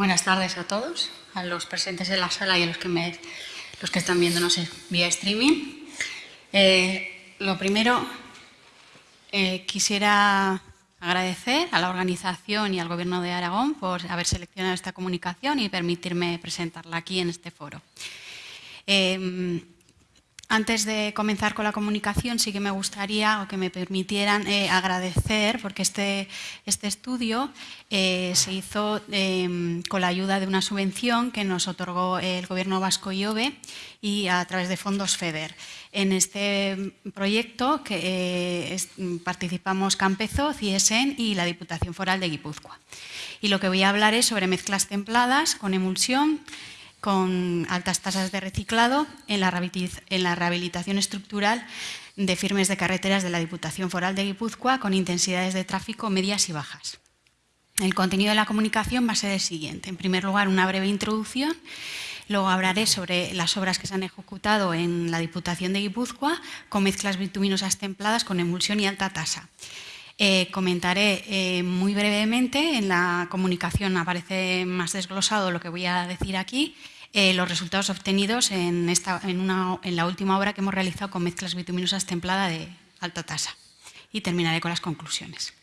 Buenas tardes a todos, a los presentes en la sala y a los que, me, los que están viéndonos vía streaming. Eh, lo primero, eh, quisiera agradecer a la organización y al Gobierno de Aragón por haber seleccionado esta comunicación y permitirme presentarla aquí en este foro. Eh, antes de comenzar con la comunicación, sí que me gustaría o que me permitieran eh, agradecer, porque este, este estudio eh, se hizo em, con la ayuda de una subvención que nos otorgó el Gobierno vasco y OVE y a través de fondos FEDER. En este proyecto eh, participamos Campezo, CIESEN y la Diputación Foral de Guipúzcoa. Y lo que voy a hablar es sobre mezclas templadas con emulsión, con altas tasas de reciclado en la rehabilitación estructural de firmes de carreteras de la Diputación Foral de Guipúzcoa con intensidades de tráfico medias y bajas. El contenido de la comunicación va a ser el siguiente. En primer lugar, una breve introducción. Luego hablaré sobre las obras que se han ejecutado en la Diputación de Guipúzcoa con mezclas bituminosas templadas con emulsión y alta tasa. Eh, comentaré eh, muy brevemente, en la comunicación aparece más desglosado lo que voy a decir aquí, eh, los resultados obtenidos en, la última obra que hemos realizado con mezclas bituminosas templada de alta tasa. Y terminaré con las conclusiones.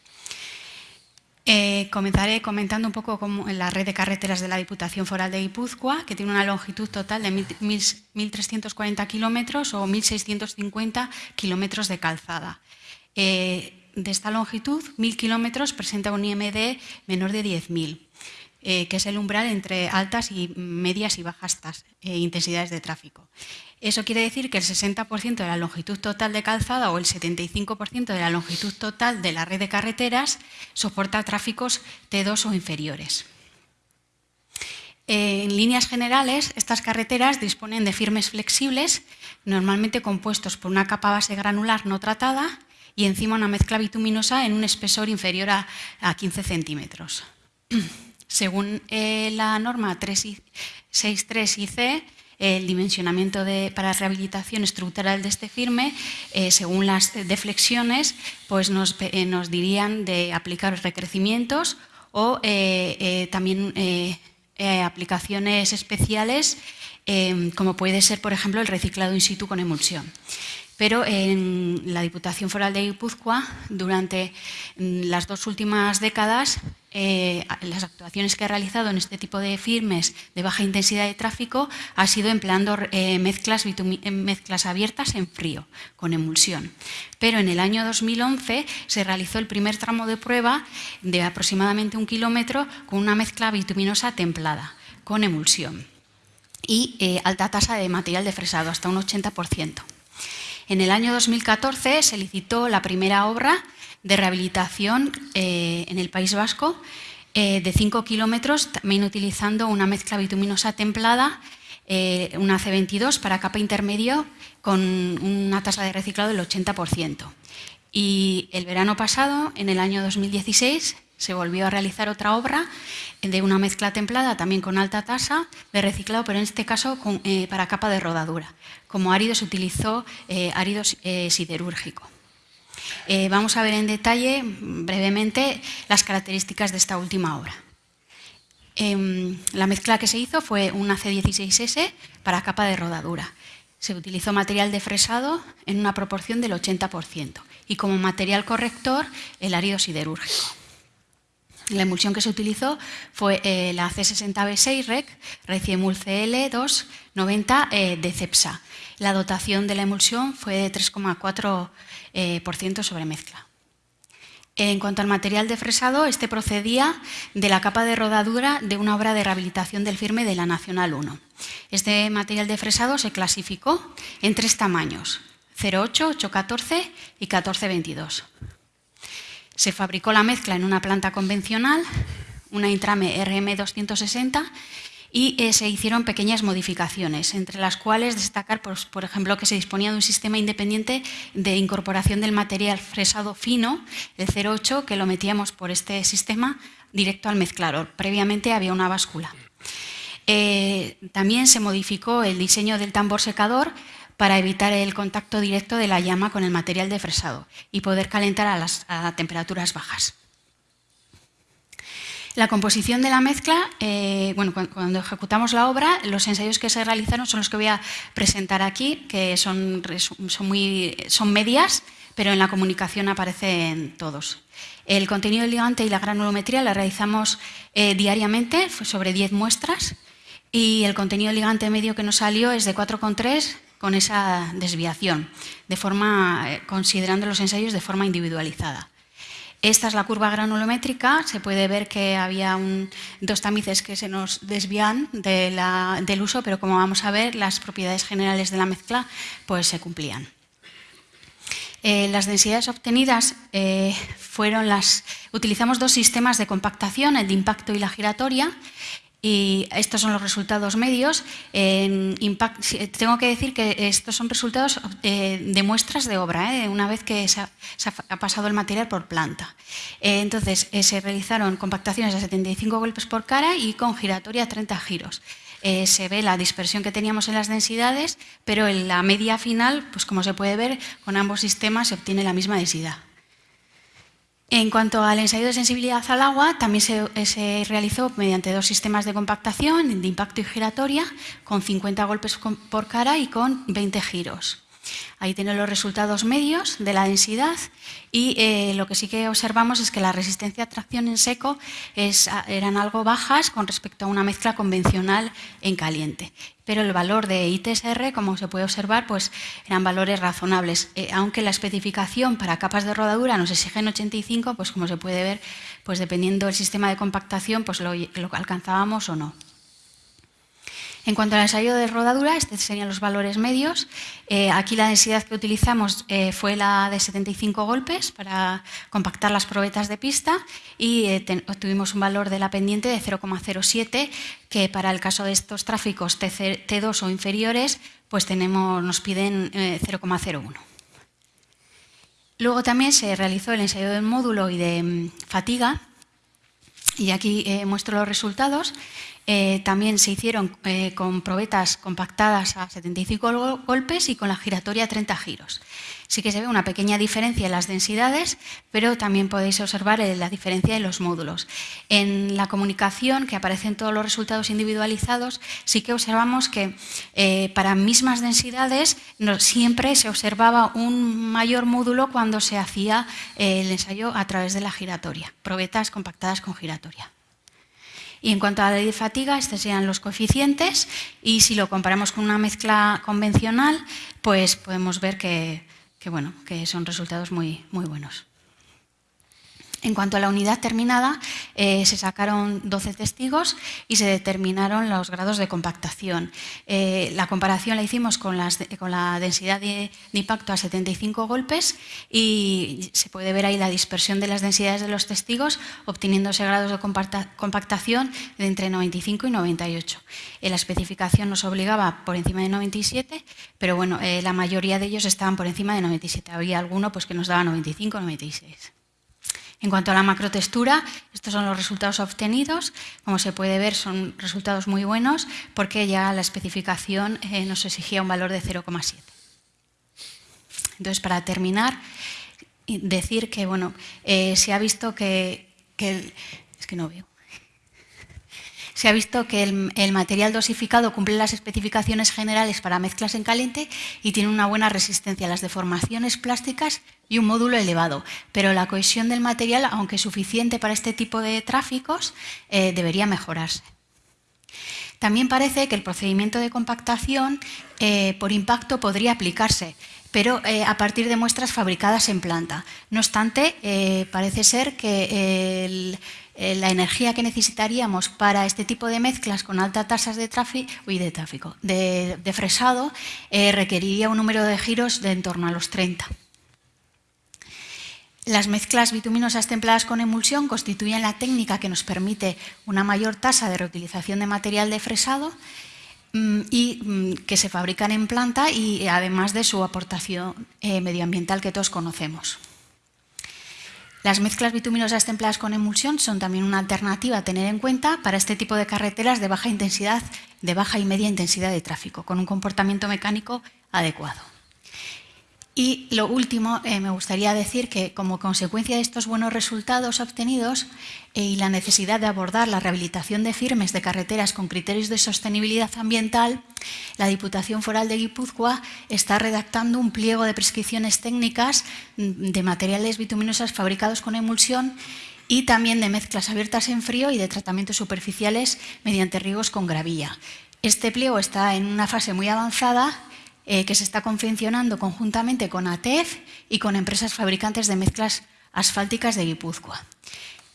comenzaré comentando un poco cómo, la red de carreteras de la Diputación Foral de Guipúzcoa, que tiene una longitud total de 1.340 kilómetros o 1.650 kilómetros de calzada de esta longitud, 1.000 kilómetros, presenta un IMD menor de 10.000, eh, que es el umbral entre altas y medias y bajas eh, intensidades de tráfico. Eso quiere decir que el 60% de la longitud total de calzada o el 75% de la longitud total de la red de carreteras soporta tráficos T2 o inferiores. Eh, en líneas generales, estas carreteras disponen de firmes flexibles, normalmente compuestos por una capa base granular no tratada y encima una mezcla bituminosa en un espesor inferior a, 15 centímetros. Según eh, la norma 363 IC, el dimensionamiento de, para rehabilitación estructural de este firme, eh, según las deflexiones, pues nos, eh, nos, dirían de aplicar recrecimientos o también aplicaciones especiales, como puede ser, por ejemplo, el reciclado in situ con emulsión pero en la Diputación Foral de Guipúzcoa, durante mm, las dos últimas décadas, eh, las actuaciones que ha realizado en este tipo de firmes de baja intensidad de tráfico ha sido empleando eh, mezclas, eh, mezclas abiertas en frío, con emulsión. Pero en el año 2011 se realizó el primer tramo de prueba de aproximadamente un kilómetro con una mezcla bituminosa templada, con emulsión y alta tasa de material de fresado, hasta un 80%. En el año 2014 se licitó la primera obra de rehabilitación eh, en el País Vasco eh, de 5 kilómetros, también utilizando una mezcla bituminosa templada, eh, una C22 para capa intermedio con una tasa de reciclado del 80%. Y el verano pasado, en el año 2016, se volvió a realizar otra obra de una mezcla templada, también con alta tasa de reciclado, pero en este caso eh, para capa de rodadura. Como árido se utilizó eh, árido eh, siderúrgico. vamos a ver en detalle, brevemente, las características de esta última obra. Em, la mezcla que se hizo fue una C16S para capa de rodadura. Se utilizó material de fresado en una proporción del 80% y como material corrector el árido siderúrgico. La emulsión que se utilizó fue eh, la C60B6 REC, Reciemul CL290 eh, de CEPSA. La dotación de la emulsión fue de 3,4% eh, sobre mezcla. En cuanto al material de fresado, este procedía de la capa de rodadura de una obra de rehabilitación del firme de la Nacional 1. Este material de fresado se clasificó en tres tamaños, 08, 814 y 1422. Se fabricó la mezcla en una planta convencional, una Intrame RM260, y eh, se hicieron pequeñas modificaciones, entre las cuales destacar, pues, por ejemplo, que se disponía de un sistema independiente de incorporación del material fresado fino, el 08, que lo metíamos por este sistema directo al mezclador. Previamente había una báscula. Eh, también se modificó el diseño del tambor secador para evitar el contacto directo de la llama con el material de fresado y poder calentar a, las, temperaturas bajas. La composición de la mezcla, eh, bueno, cuando ejecutamos la obra, los ensayos que se realizaron son los que voy a presentar aquí, que son, muy, son medias, pero en la comunicación aparecen todos. El contenido del ligante y la granulometría la realizamos eh, diariamente, sobre 10 muestras, y el contenido del ligante medio que nos salió es de 4,3 con esa desviación, de forma, eh, considerando los ensayos de forma individualizada. Esta es la curva granulométrica, se puede ver que había dos tamices que se nos desvían del uso, pero como vamos a ver, las propiedades generales de la mezcla pues, se cumplían. Eh, las densidades obtenidas eh, fueron las... Utilizamos dos sistemas de compactación, el de impacto y la giratoria, y estos son los resultados medios. tengo que decir que estos son resultados eh, de muestras de obra, ¿eh? una vez que se ha, pasado el material por planta. Eh, entonces, se realizaron compactaciones a 75 golpes por cara y con giratoria a 30 giros. se ve la dispersión que teníamos en las densidades, pero en la media final, pues como se puede ver, con ambos sistemas se obtiene la misma densidad. En cuanto al ensayo de sensibilidad al agua, también se, realizó mediante dos sistemas de compactación, de impacto y giratoria, con 50 golpes por cara y con 20 giros. Ahí tienen los resultados medios de la densidad y eh, lo que sí que observamos es que la resistencia a tracción en seco eran algo bajas con respecto a una mezcla convencional en caliente. Pero el valor de ITSR, como se puede observar, pues eran valores razonables. Eh, aunque la especificación para capas de rodadura nos exigen 85, pues como se puede ver, pues dependiendo del sistema de compactación, pues lo alcanzábamos o no. En cuanto al ensayo de rodadura, estos serían los valores medios. Eh, aquí la densidad que utilizamos eh, fue la de 75 golpes para compactar las probetas de pista y eh, obtuvimos un valor de la pendiente de 0,07 que para el caso de estos tráficos T2 o inferiores pues tenemos, nos piden 0,01. Luego también se realizó el ensayo del módulo y de mm, fatiga y aquí muestro los resultados. Eh, también se hicieron eh, con probetas compactadas a 75 golpes y con la giratoria a 30 giros. Sí que se ve una pequeña diferencia en las densidades, pero también podéis observar eh, la diferencia en los módulos. En la comunicación, que aparecen todos los resultados individualizados, sí que observamos que para mismas densidades siempre se observaba un mayor módulo cuando se hacía el ensayo a través de la giratoria, probetas compactadas con giratoria. Y en cuanto a la de fatiga, estos serían los coeficientes y si lo comparamos con una mezcla convencional, pues podemos ver que, bueno, que son resultados muy, muy buenos. En cuanto a la unidad terminada, eh, se sacaron 12 testigos y se determinaron los grados de compactación. Eh, la comparación la hicimos con, la densidad de, impacto a 75 golpes y se puede ver ahí la dispersión de las densidades de los testigos, obteniéndose grados de compactación de entre 95 y 98. la especificación nos obligaba por encima de 97, pero bueno, eh, la mayoría de ellos estaban por encima de 97. Había alguno pues, que nos daba 95 o 96. En cuanto a la macrotextura, estos son los resultados obtenidos. Como se puede ver, son resultados muy buenos porque ya la especificación eh, nos exigía un valor de 0,7. Entonces, para terminar, decir que bueno, eh, se ha visto que, que es que no veo se ha visto que el, material dosificado cumple las especificaciones generales para mezclas en caliente y tiene una buena resistencia a las deformaciones plásticas y un módulo elevado, pero la cohesión del material, aunque suficiente para este tipo de tráficos, eh, debería mejorarse. También parece que el procedimiento de compactación eh, por impacto podría aplicarse, pero eh, a partir de muestras fabricadas en planta. No obstante, parece ser que el, eh, la energía que necesitaríamos para este tipo de mezclas con altas tasas de tráfico, de, tráfico, de, fresado eh, requeriría un número de giros de en torno a los 30. Las mezclas bituminosas templadas con emulsión constituyen la técnica que nos permite una mayor tasa de reutilización de material de fresado mm, y mm, que se fabrican en planta y además de su aportación eh, medioambiental que todos conocemos. Las mezclas bituminosas templadas con emulsión son también una alternativa a tener en cuenta para este tipo de carreteras de baja intensidad, de baja y media intensidad de tráfico, con un comportamiento mecánico adecuado. Y lo último, eh, me gustaría decir que como consecuencia de estos buenos resultados obtenidos eh, y la necesidad de abordar la rehabilitación de firmes de carreteras con criterios de sostenibilidad ambiental, la Diputación Foral de Guipúzcoa está redactando un pliego de prescripciones técnicas mm, de materiales bituminosas fabricados con emulsión y también de mezclas abiertas en frío y de tratamientos superficiales mediante riegos con gravilla. Este pliego está en una fase muy avanzada eh, que se está confeccionando conjuntamente con ATEF y con empresas fabricantes de mezclas asfálticas de Guipúzcoa.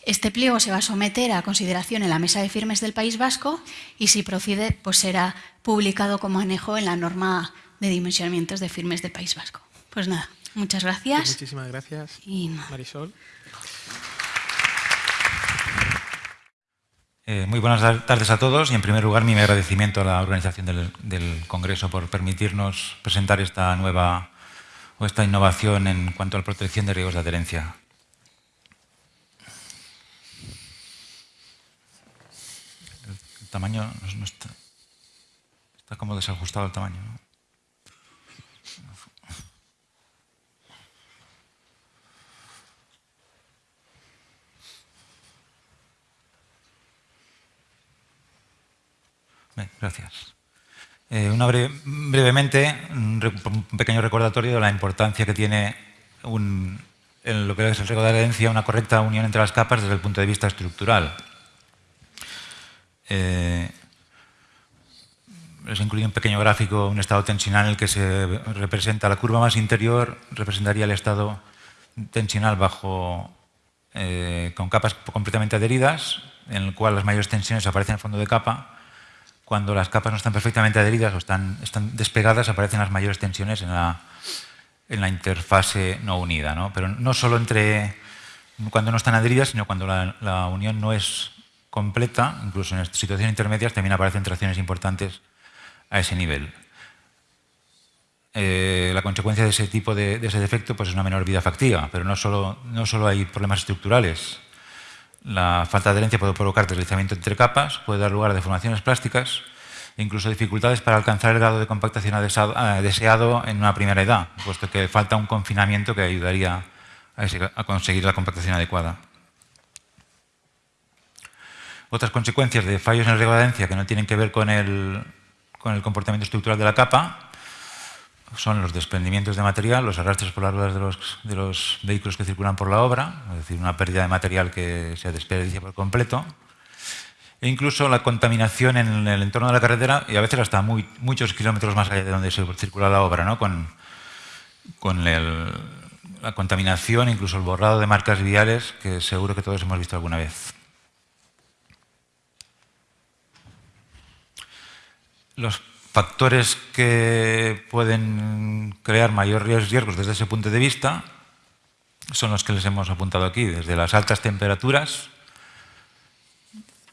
Este pliego se va a someter a consideración en la Mesa de Firmes del País Vasco y si procede, pues será publicado como anejo en la norma de dimensionamientos de firmes del País Vasco. Pues nada, muchas gracias. Pues muchísimas gracias, Marisol. Eh, muy buenas tardes a todos y en primer lugar mi agradecimiento a la organización del, Congreso por permitirnos presentar esta nueva o esta innovación en cuanto a la protección de riesgos de adherencia. El, tamaño está, como desajustado el tamaño. Gracias. Eh, una brevemente, un, pequeño recordatorio de la importancia que tiene en lo que es el riesgo de adherencia una correcta unión entre las capas desde el punto de vista estructural. Eh, les incluye un pequeño gráfico, un estado tensional en el que se representa la curva más interior, representaría el estado tensional bajo, eh, con capas completamente adheridas, en el cual las mayores tensiones aparecen en el fondo de capa, cuando las capas no están perfectamente adheridas o están, despegadas, aparecen las mayores tensiones en la, la interfase no unida. ¿no? Pero no solo entre cuando no están adheridas, sino cuando la, unión no es completa, incluso en situaciones intermedias también aparecen tracciones importantes a ese nivel. Eh, la consecuencia de ese tipo de, defecto pues es una menor vida factiva, pero no solo, no solo hay problemas estructurales, la falta de adherencia puede provocar deslizamiento entre capas, puede dar lugar a deformaciones plásticas e incluso dificultades para alcanzar el grado de compactación deseado en una primera edad, puesto que falta un confinamiento que ayudaría a conseguir la compactación adecuada. Otras consecuencias de fallos en el de adherencia que no tienen que ver con el, con el comportamiento estructural de la capa son los desprendimientos de material, los arrastres por las ruedas de los, de los, vehículos que circulan por la obra, es decir, una pérdida de material que se desperdicia por completo, e incluso la contaminación en el entorno de la carretera y a veces hasta muy, muchos kilómetros más allá de donde se circula la obra, ¿no? con, con la contaminación, incluso el borrado de marcas viales que seguro que todos hemos visto alguna vez. Los factores que pueden crear mayores riesgos desde ese punto de vista son los que les hemos apuntado aquí, desde las altas temperaturas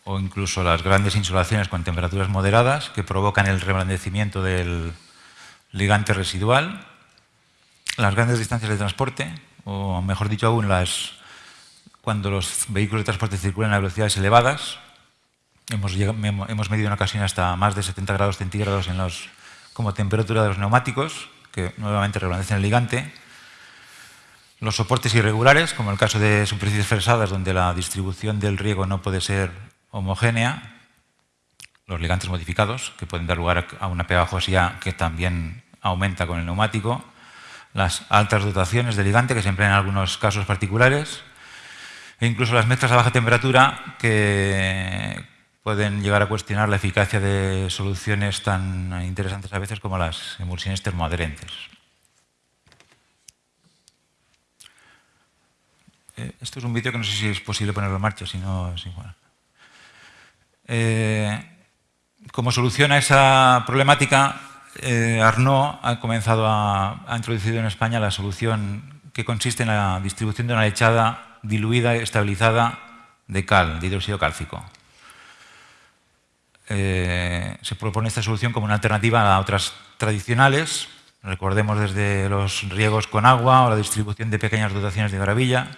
o incluso las grandes insolaciones con temperaturas moderadas que provocan el reblandecimiento del ligante residual, las grandes distancias de transporte, o mejor dicho aún, las, cuando los vehículos de transporte circulan a velocidades elevadas, Hemos, medido en ocasiones hasta más de 70 grados centígrados en los, como temperatura de los neumáticos, que nuevamente reblandecen el ligante. Los soportes irregulares, como el caso de superficies fresadas, donde la distribución del riego no puede ser homogénea. Los ligantes modificados, que pueden dar lugar a una pegajosidad que también aumenta con el neumático. Las altas dotaciones de ligante, que se emplean en algunos casos particulares. E incluso las mezclas a baja temperatura, que pueden llegar a cuestionar la eficacia de soluciones tan interesantes a veces como las emulsiones termoadherentes. Eh, esto es un vídeo que no sé si es posible ponerlo en marcha, si no igual. Eh, como solución a esa problemática, eh, Arnaud ha comenzado a, ha introducido en España la solución que consiste en la distribución de una lechada diluida y estabilizada de cal, de hidróxido cálcico. Eh, se propone esta solución como una alternativa a otras tradicionales. Recordemos desde los riegos con agua o la distribución de pequeñas dotaciones de gravilla.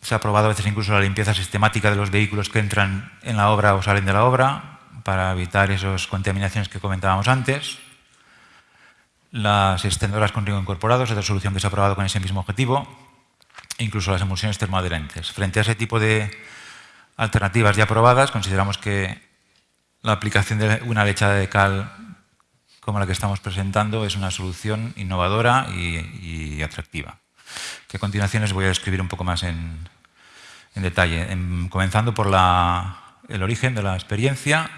Se ha probado a veces incluso la limpieza sistemática de los vehículos que entran en la obra o salen de la obra para evitar esas contaminaciones que comentábamos antes. las extendoras con riego incorporado es otra solución que se ha probado con ese mismo objetivo, incluso las emulsiones termoadherentes. Frente a ese tipo de alternativas ya probadas, consideramos que la aplicación de una lechada de cal como la que estamos presentando es una solución innovadora y, atractiva, que a continuación les voy a describir un poco más en, detalle, comenzando por el origen de la experiencia.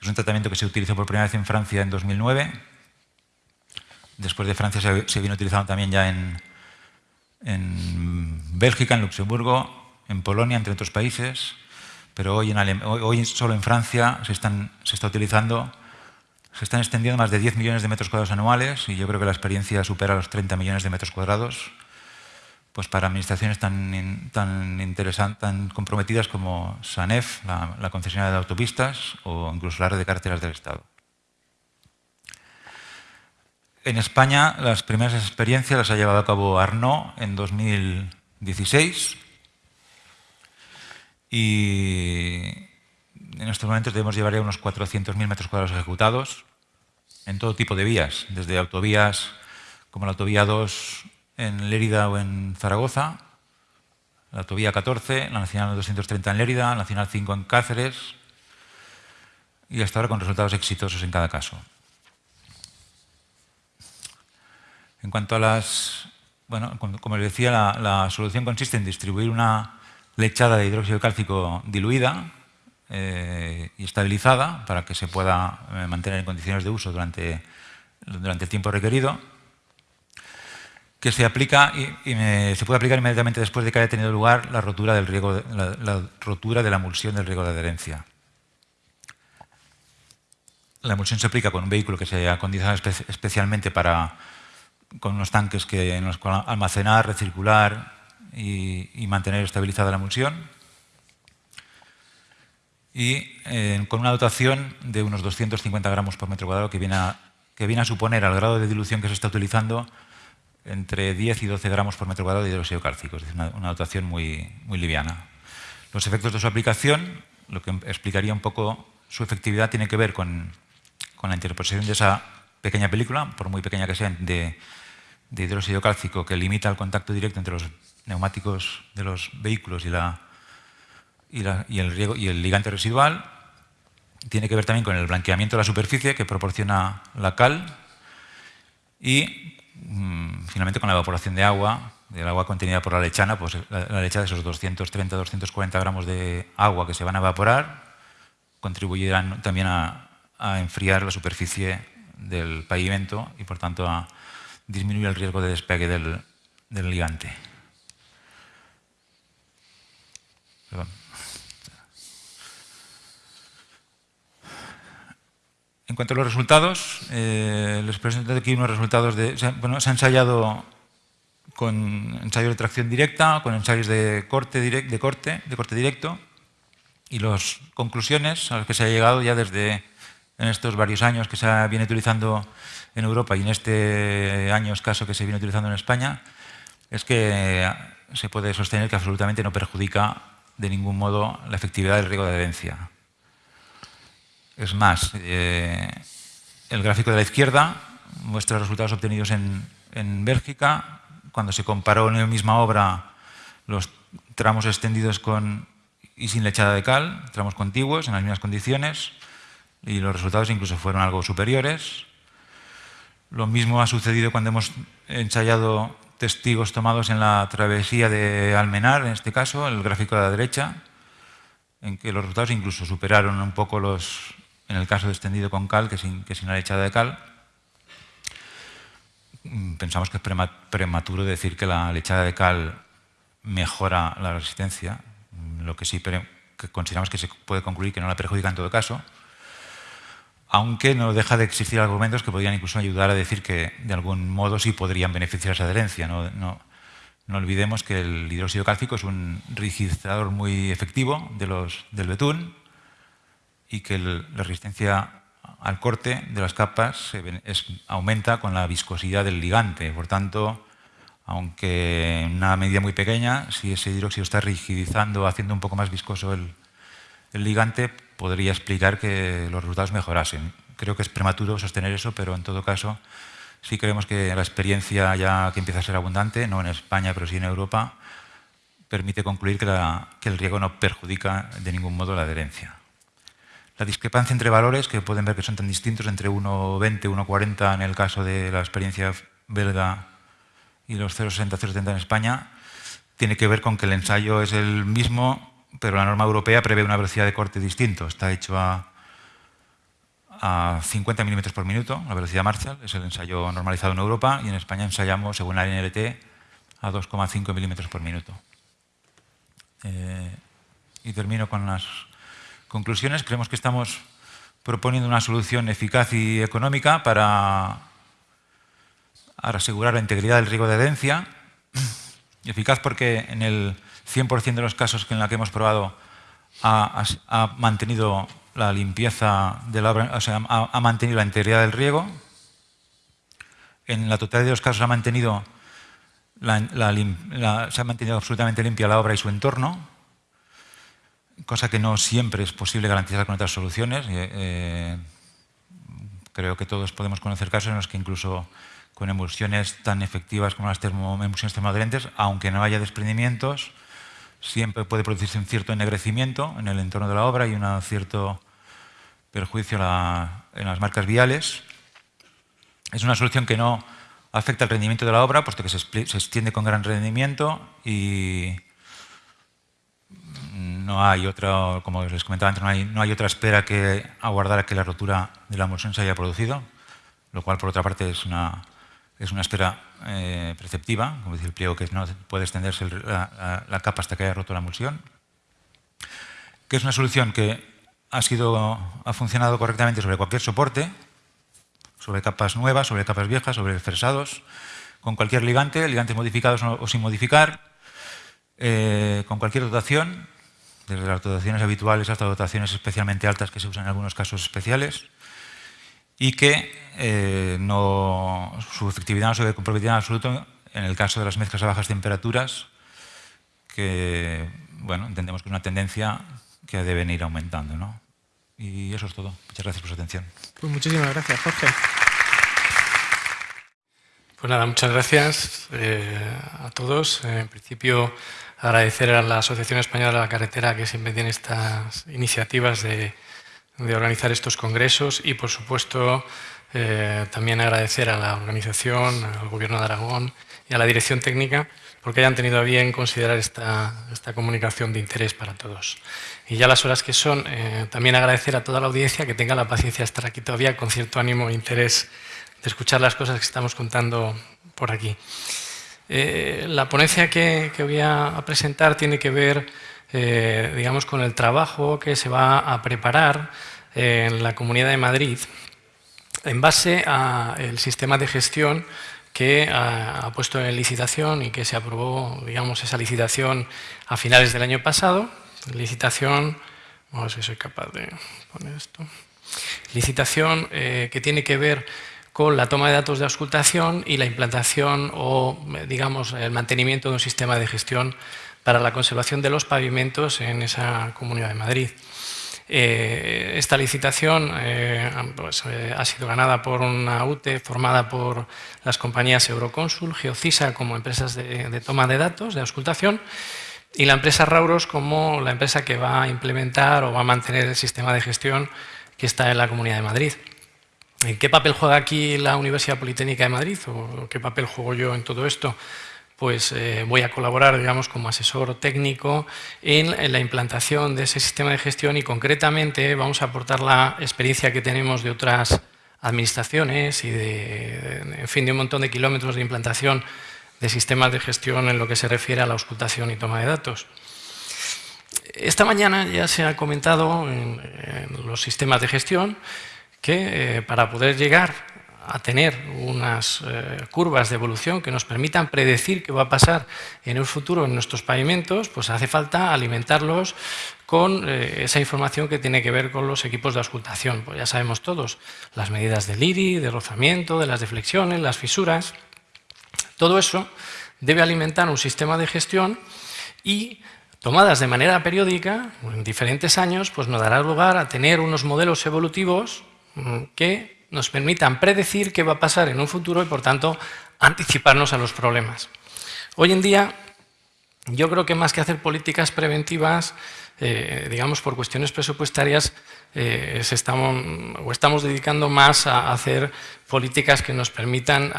Es un tratamiento que se utilizó por primera vez en Francia en 2009. Después de Francia se, vino utilizando también ya en, Bélgica, en Luxemburgo, en Polonia, entre otros países, pero hoy, solo en Francia se, se está utilizando se están extendiendo más de 10 millones de metros cuadrados anuales y yo creo que la experiencia supera los 30 millones de metros cuadrados pues para administraciones tan, tan interesantes, tan comprometidas como SANEF, la, concesionaria de autopistas, o incluso la red de carreteras del Estado. En España, las primeras experiencias las ha llevado a cabo Arnaud en 2016 y en estos momentos debemos llevar ya unos 400.000 metros cuadrados ejecutados en todo tipo de vías, desde autovías como la autovía 2 en Lérida o en Zaragoza, la autovía 14, la Nacional 230 en Lérida, la Nacional 5 en Cáceres y hasta ahora con resultados exitosos en cada caso. En cuanto a las... Bueno, como les decía, la, la solución consiste en distribuir una lechada de hidróxido cálcico diluida eh, y estabilizada para que se pueda eh, mantener en condiciones de uso durante, durante el tiempo requerido, que se aplica y, se puede aplicar inmediatamente después de que haya tenido lugar la rotura, del riego, la, rotura de la emulsión del riego de adherencia. La emulsión se aplica con un vehículo que se ha acondicionado especialmente para, con unos tanques que, en los cuales almacenar, recircular y, mantener estabilizada la emulsión y eh, con una dotación de unos 250 gramos por metro cuadrado que viene, a, que viene a suponer al grado de dilución que se está utilizando entre 10 y 12 gramos por metro cuadrado de hidróxido cálcico, es decir, una, dotación muy, muy liviana. Los efectos de su aplicación, lo que explicaría un poco su efectividad, tiene que ver con, con la interposición de esa pequeña película, por muy pequeña que sea, de, de hidróxido cálcico que limita el contacto directo entre los neumáticos de los vehículos y la, y, el riego, y el ligante residual. Tiene que ver también con el blanqueamiento de la superficie que proporciona la cal y mm, finalmente con la evaporación de agua, del agua contenida por la lechana, pues la, lechada de esos 230-240 gramos de agua que se van a evaporar contribuirán también a, enfriar la superficie del pavimento y por tanto a disminuir el riesgo de despegue del ligante. En cuanto a los resultados, eh, les presento aquí unos resultados de... Bueno, se ha ensayado con ensayos de tracción directa, con ensayos de corte, de corte, de corte directo, y las conclusiones a las que se ha llegado ya desde en estos varios años que se viene utilizando en Europa y en este año escaso que se viene utilizando en España, es que se puede sostener que absolutamente no perjudica de ningún modo la efectividad del riego de adherencia. Es más, eh, el gráfico de la izquierda muestra resultados obtenidos en, Bélgica, cuando se comparó en la misma obra los tramos extendidos con y sin lechada de cal, tramos contiguos, en las mismas condiciones, y los resultados incluso fueron algo superiores. Lo mismo ha sucedido cuando hemos ensayado testigos tomados en la travesía de Almenar, en este caso, el gráfico de la derecha, en que los resultados incluso superaron un poco los, en el caso de extendido con cal que sin, que sin la lechada de cal. Mm, pensamos que es prematuro decir que la lechada de cal mejora la resistencia, mm, lo que sí consideramos que se puede concluir que no la perjudica en todo caso, aunque no deja de existir argumentos que podrían incluso ayudar a decir que de algún modo sí podrían beneficiar esa adherencia. No, olvidemos que el hidróxido cálcico es un rigidizador muy efectivo de los, del betún, y que la resistencia al corte de las capas aumenta con la viscosidad del ligante. Por tanto, aunque en una medida muy pequeña, si ese hidróxido está rigidizando, haciendo un poco más viscoso el, ligante, podría explicar que los resultados mejorasen. Creo que es prematuro sostener eso, pero en todo caso sí creemos que la experiencia ya que empieza a ser abundante, no en España, pero sí en Europa, permite concluir que, que el riego no perjudica de ningún modo la adherencia. La discrepancia entre valores, que pueden ver que son tan distintos, entre 1,20 y 1,40 en el caso de la experiencia belga y los 0,60, 0,70 en España, tiene que ver con que el ensayo es el mismo, pero la norma europea prevé una velocidad de corte distinto. Está hecho a, a 50 milímetros por minuto, la velocidad Marshall, es el ensayo normalizado en Europa, y en España ensayamos, según la NLT, a 2,5 milímetros por minuto. Eh, y termino con las conclusiones. Creemos que estamos proponiendo una solución eficaz y económica para asegurar la integridad del riego de adherencia. Eficaz porque en el 100% de los casos en la que hemos probado ha, mantenido la limpieza de la o ha, mantenido la integridad del riego. En la totalidad de los casos ha mantenido se ha mantenido absolutamente limpia la obra y su entorno, cosa que no siempre es posible garantizar con otras soluciones. Eh, creo que todos podemos conocer casos en los que incluso con emulsiones tan efectivas como las emulsiones termoadherentes, aunque no haya desprendimientos, siempre puede producirse un cierto ennegrecimiento en el entorno de la obra y un cierto perjuicio en las marcas viales. Es una solución que no afecta el rendimiento de la obra, puesto que se, extiende con gran rendimiento y no hay otra, como les comentaba antes, no hay, otra espera que aguardar a que la rotura de la emulsión se haya producido, lo cual por otra parte es una, es una espera eh, preceptiva, como dice el pliego, que no puede extenderse la, la, capa hasta que haya roto la emulsión, que es una solución que ha, sido, ha funcionado correctamente sobre cualquier soporte, sobre capas nuevas, sobre capas viejas, sobre fresados, con cualquier ligante, ligantes modificados o sin modificar, eh, con cualquier dotación, desde las dotaciones habituales hasta dotaciones especialmente altas que se usan en algunos casos especiales, y que eh, no, su efectividad no se ve comprometida en absoluto en el caso de las mezclas a bajas temperaturas, que bueno, entendemos que es una tendencia que deben ir aumentando. ¿no? Y eso es todo. Muchas gracias por su atención. Pues muchísimas gracias, Jorge. Pues nada, muchas gracias eh, a todos. En principio, agradecer a la Asociación Española de la Carretera que siempre tiene estas iniciativas de, organizar estos congresos y, por supuesto, eh, también agradecer a la organización, al Gobierno de Aragón y a la Dirección Técnica porque hayan tenido a bien considerar esta, esta comunicación de interés para todos. Y ya las horas que son, eh, también agradecer a toda la audiencia que tenga la paciencia de estar aquí todavía con cierto ánimo e interés de escuchar las cosas que estamos contando por aquí. Eh, la ponencia que, voy a, presentar tiene que ver eh, digamos, con el trabajo que se va a preparar en la Comunidad de Madrid en base al sistema de gestión que ha, ha, puesto en licitación y que se aprobó digamos, esa licitación a finales del año pasado. Licitación, vamos a ver si soy capaz de poner esto, licitación eh, que tiene que ver la toma de datos de auscultación y la implantación o, digamos, el mantenimiento de un sistema de gestión para la conservación de los pavimentos en esa Comunidad de Madrid. Eh, esta licitación eh, pues, ha sido ganada por una UTE formada por las compañías Euroconsul, Geocisa como empresas de toma de datos, de auscultación, y la empresa Rauros como la empresa que va a implementar o va a mantener el sistema de gestión que está en la Comunidad de Madrid. ¿En qué papel juega aquí la Universidad Politécnica de Madrid o qué papel juego yo en todo esto? Pues eh, voy a colaborar, digamos, como asesor técnico en, la implantación de ese sistema de gestión y concretamente vamos a aportar la experiencia que tenemos de otras administraciones y de, en fin, de un montón de kilómetros de implantación de sistemas de gestión en lo que se refiere a la auscultación y toma de datos. Esta mañana ya se ha comentado en, los sistemas de gestión que eh, para poder llegar a tener unas eh, curvas de evolución que nos permitan predecir qué va a pasar en el futuro en nuestros pavimentos, pues hace falta alimentarlos con eh, esa información que tiene que ver con los equipos de auscultación. Pues ya sabemos todos, las medidas del IRI, de rozamiento, de las deflexiones, las fisuras, todo eso debe alimentar un sistema de gestión y tomadas de manera periódica, en diferentes años, pues nos dará lugar a tener unos modelos evolutivos que nos permitan predecir qué va a pasar en un futuro y, por tanto, anticiparnos a los problemas. Hoy en día, yo creo que más que hacer políticas preventivas, eh, digamos, por cuestiones presupuestarias, eh, estamos, o estamos dedicando más a hacer políticas que nos permitan,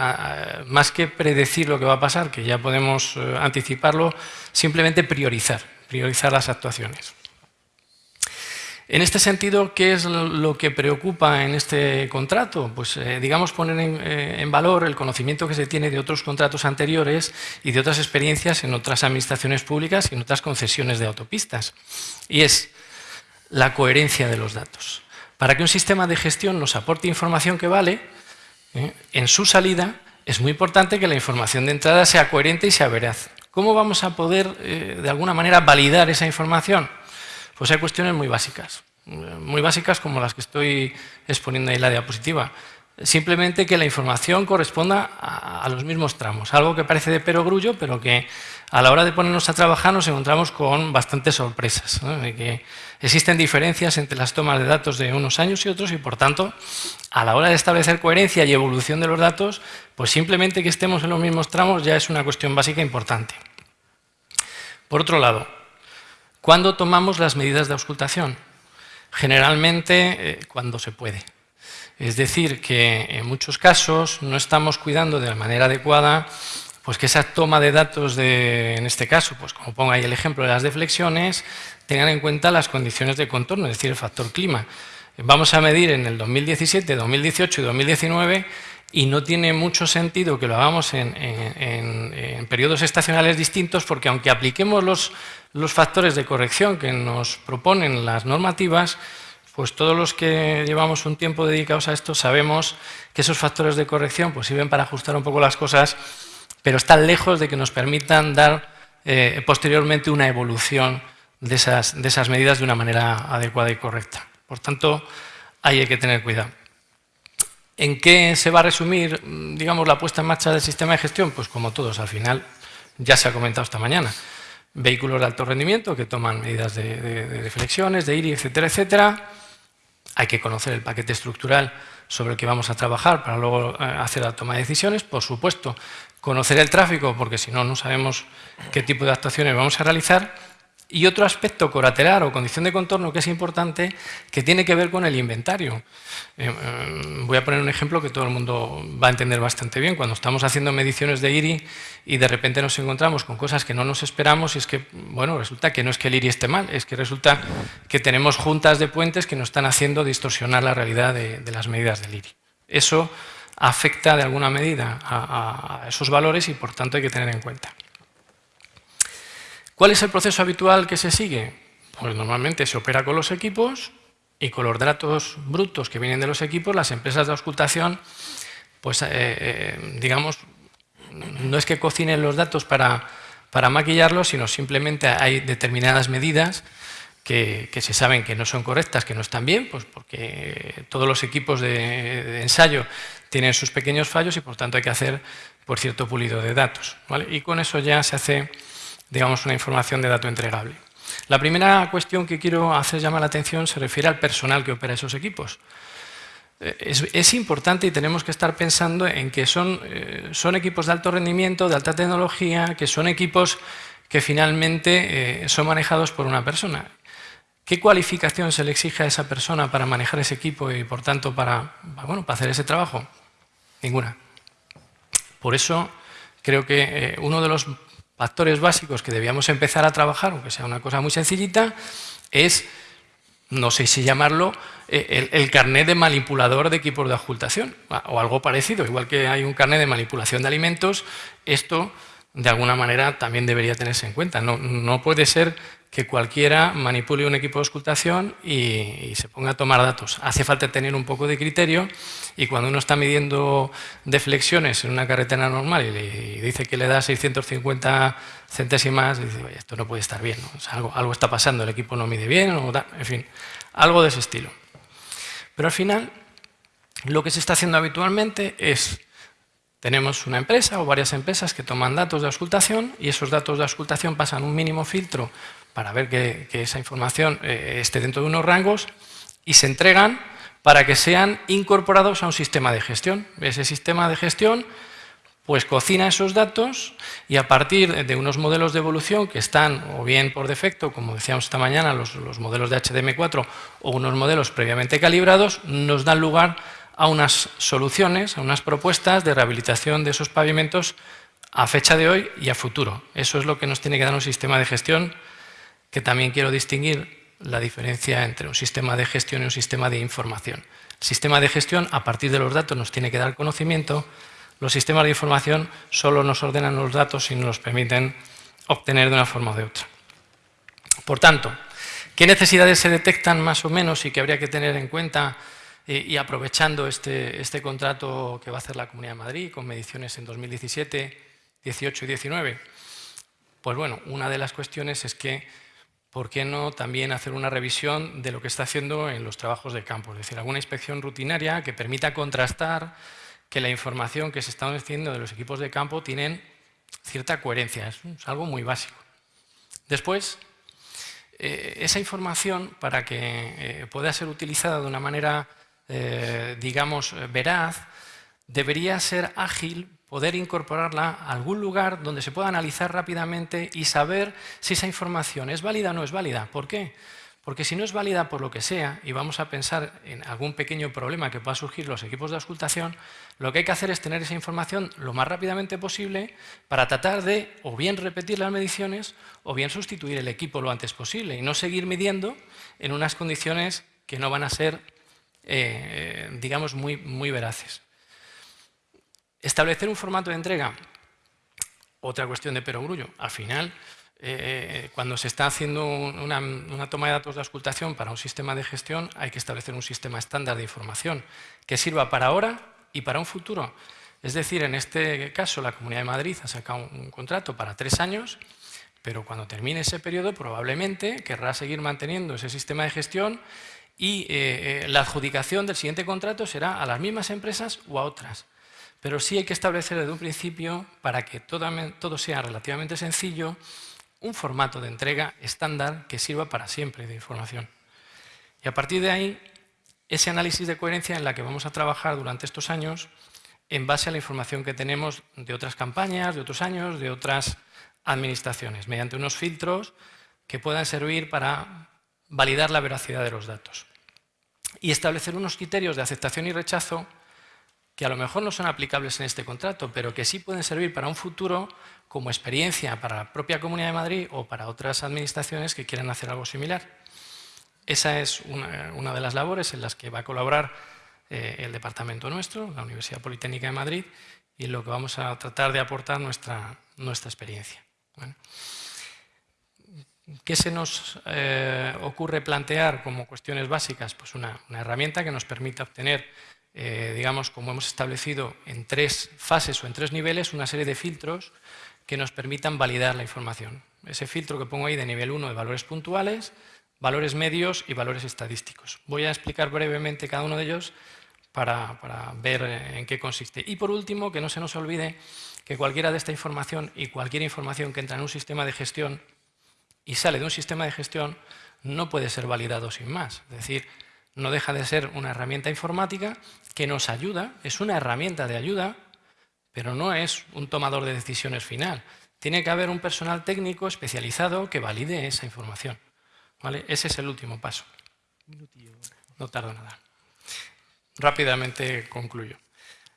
más que predecir lo que va a pasar, que ya podemos eh, anticiparlo, simplemente priorizar, priorizar las actuaciones. En este sentido, ¿qué es lo que preocupa en este contrato? Pues, eh, digamos, poner eh, en, valor el conocimiento que se tiene de otros contratos anteriores y de otras experiencias en otras administraciones públicas y en otras concesiones de autopistas. Y es la coherencia de los datos. Para que un sistema de gestión nos aporte información que vale, eh, en su salida es muy importante que la información de entrada sea coherente y sea veraz. ¿Cómo vamos a poder, de alguna manera, validar esa información? Pues hay cuestiones muy básicas, muy básicas como las que estoy exponiendo ahí en la diapositiva. Simplemente que la información corresponda a, los mismos tramos, algo que parece de perogrullo, pero que a la hora de ponernos a trabajar nos encontramos con bastantes sorpresas, que existen diferencias entre las tomas de datos de unos años y otros y, por tanto, a la hora de establecer coherencia y evolución de los datos, pues simplemente que estemos en los mismos tramos ya es una cuestión básica importante. Por otro lado, ¿Cuándo tomamos las medidas de auscultación? Generalmente eh, cuando se puede. Es decir, que en muchos casos no estamos cuidando de la manera adecuada pues que esa toma de datos, de, en este caso, pues como pongo ahí el ejemplo de las deflexiones, tengan en cuenta las condiciones de contorno, es decir, el factor clima. Vamos a medir en el 2017, 2018 y 2019 y no tiene mucho sentido que lo hagamos en, periodos estacionales distintos porque aunque apliquemos los, los, factores de corrección que nos proponen las normativas, pues todos los que llevamos un tiempo dedicados a esto sabemos que esos factores de corrección pues sirven para ajustar un poco las cosas, pero están lejos de que nos permitan dar eh, posteriormente una evolución de esas, de esas medidas de una manera adecuada y correcta. Por tanto, ahí hay que tener cuidado. ¿En qué se va a resumir, digamos, la puesta en marcha del sistema de gestión? Pues como todos, al final, ya se ha comentado esta mañana. Vehículos de alto rendimiento que toman medidas de, flexiones, de IRI, etcétera, etcétera. Hay que conocer el paquete estructural sobre el que vamos a trabajar para luego eh, hacer la toma de decisiones. Por supuesto, conocer el tráfico, porque si no, no sabemos qué tipo de actuaciones vamos a realizar. Y otro aspecto colateral o condición de contorno que es importante, que tiene que ver con el inventario. Eh, eh, voy a poner un ejemplo que todo el mundo va a entender bastante bien. Cuando estamos haciendo mediciones de IRI y de repente nos encontramos con cosas que no nos esperamos, y es que, bueno, resulta que no es que el IRI esté mal, es que resulta que tenemos juntas de puentes que nos están haciendo distorsionar la realidad de, las medidas del IRI. Eso afecta de alguna medida a esos valores y por tanto hay que tener en cuenta. ¿Cuál es el proceso habitual que se sigue? Pues normalmente se opera con los equipos y con los datos brutos que vienen de los equipos, las empresas de auscultación, pues eh, eh, digamos, no es que cocinen los datos para, para maquillarlos, sino simplemente hay determinadas medidas que, se saben que no son correctas, que no están bien, pues porque todos los equipos de, ensayo tienen sus pequeños fallos y por tanto hay que hacer por cierto pulido de datos. Y con eso ya se hace digamos, una información de dato entregable. La primera cuestión que quiero hacer llamar la atención se refiere al personal que opera esos equipos. Eh, es, importante y tenemos que estar pensando en que son, eh, son, equipos de alto rendimiento, de alta tecnología, que son equipos que finalmente eh, son manejados por una persona. ¿Qué cualificación se le exige a esa persona para manejar ese equipo y, por tanto, para, bueno, para hacer ese trabajo? Ninguna. Por eso creo que uno de los factores básicos que debíamos empezar a trabajar, aunque sea una cosa muy sencillita, es, no sé si llamarlo, eh, el, carnet de manipulador de equipos de ocultación, o algo parecido. Igual que hay un carnet de manipulación de alimentos, esto de alguna manera también debería tenerse en cuenta. No puede ser que cualquiera manipule un equipo de auscultación y, se ponga a tomar datos. Hace falta tener un poco de criterio y cuando uno está midiendo deflexiones en una carretera normal y, dice que le da 650 centésimas, dice, esto no puede estar bien, algo, algo, está pasando, el equipo no mide bien, en fin, algo de ese estilo. Pero al final, lo que se está haciendo habitualmente es tenemos una empresa o varias empresas que toman datos de auscultación y esos datos de auscultación pasan un mínimo filtro para ver que, esa información eh, esté dentro de unos rangos y se entregan para que sean incorporados a un sistema de gestión. Ese sistema de gestión pues cocina esos datos y a partir de unos modelos de evolución que están o bien por defecto, como decíamos esta mañana, los, modelos de HDM4 o unos modelos previamente calibrados, nos dan lugar a unas soluciones, a unas propuestas de rehabilitación de esos pavimentos a fecha de hoy y a futuro. Eso es lo que nos tiene que dar un sistema de gestión, que también quiero distinguir la diferencia entre un sistema de gestión y un sistema de información. El sistema de gestión, a partir de los datos, nos tiene que dar conocimiento. Los sistemas de información solo nos ordenan los datos y nos permiten obtener de una forma o de otra. Por tanto, ¿qué necesidades se detectan más o menos y que habría que tener en cuenta eh, y aprovechando este, este contrato que va a hacer la Comunidad de Madrid con mediciones en 2017, 18 y 19? Pues bueno, una de las cuestiones es que ¿por qué no también hacer una revisión de lo que está haciendo en los trabajos de campo? Es decir, alguna inspección rutinaria que permita contrastar que la información que se está haciendo de los equipos de campo tienen cierta coherencia. Es, algo muy básico. Después, eh, esa información, para que eh, pueda ser utilizada de una manera, eh, digamos, veraz, debería ser ágil poder incorporarla a algún lugar donde se pueda analizar rápidamente y saber si esa información es válida o no es válida. ¿Por qué? Porque si no es válida por lo que sea, y vamos a pensar en algún pequeño problema que pueda surgir los equipos de auscultación, lo que hay que hacer es tener esa información lo más rápidamente posible para tratar de o bien repetir las mediciones o bien sustituir el equipo lo antes posible y no seguir midiendo en unas condiciones que no van a ser, eh, digamos, muy, muy veraces. Establecer un formato de entrega, otra cuestión de perogrullo. Al final, eh, cuando se está haciendo una, toma de datos de auscultación para un sistema de gestión, hay que establecer un sistema estándar de información que sirva para ahora y para un futuro. Es decir, en este caso, la Comunidad de Madrid ha sacado un, contrato para tres años, pero cuando termine ese periodo probablemente querrá seguir manteniendo ese sistema de gestión y eh, eh, la adjudicación del siguiente contrato será a las mismas empresas o a otras. Pero sí hay que establecer desde un principio, para que todo, sea relativamente sencillo, un formato de entrega estándar que sirva para siempre de información. Y a partir de ahí, ese análisis de coherencia en la que vamos a trabajar durante estos años en base a la información que tenemos de otras campañas, de otros años, de otras administraciones, mediante unos filtros que puedan servir para validar la veracidad de los datos. Y establecer unos criterios de aceptación y rechazo que a lo mejor no son aplicables en este contrato, pero que sí pueden servir para un futuro como experiencia para la propia Comunidad de Madrid o para otras administraciones que quieran hacer algo similar. Esa es una, de las labores en las que va a colaborar eh, el departamento nuestro, la Universidad Politécnica de Madrid, y en lo que vamos a tratar de aportar nuestra, nuestra experiencia. ¿Qué se nos eh, ocurre plantear como cuestiones básicas? Pues una, una herramienta que nos permita obtener eh, digamos, como hemos establecido en tres fases o en tres niveles, una serie de filtros que nos permitan validar la información. Ese filtro que pongo ahí de nivel 1 de valores puntuales, valores medios y valores estadísticos. Voy a explicar brevemente cada uno de ellos para, para, ver en qué consiste. Y por último, que no se nos olvide que cualquiera de esta información y cualquier información que entra en un sistema de gestión y sale de un sistema de gestión no puede ser validado sin más. Es decir, no deja de ser una herramienta informática que nos ayuda, es una herramienta de ayuda, pero no es un tomador de decisiones final. Tiene que haber un personal técnico especializado que valide esa información. ¿vale? Ese es el último paso. No tardo nada. Rápidamente concluyo.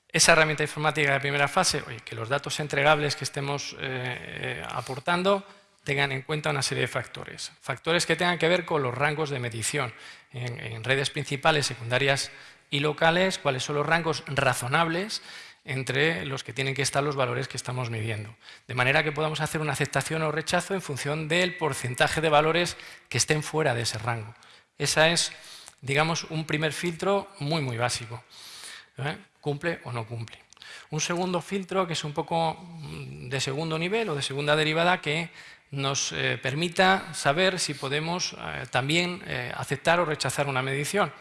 Esa herramienta informática de primera fase, oye, que los datos entregables que estemos eh, eh, aportando tengan en cuenta una serie de factores. Factores que tengan que ver con los rangos de medición en, redes principales, secundarias y locales, cuáles son los rangos razonables entre los que tienen que estar los valores que estamos midiendo. De manera que podamos hacer una aceptación o rechazo en función del porcentaje de valores que estén fuera de ese rango. Esa es, digamos, un primer filtro muy, muy básico. ¿eh? ¿Cumple o no cumple? Un segundo filtro que es un poco mm, de segundo nivel o de segunda derivada que nos eh, permita saber si podemos eh, también eh, aceptar o rechazar una medición,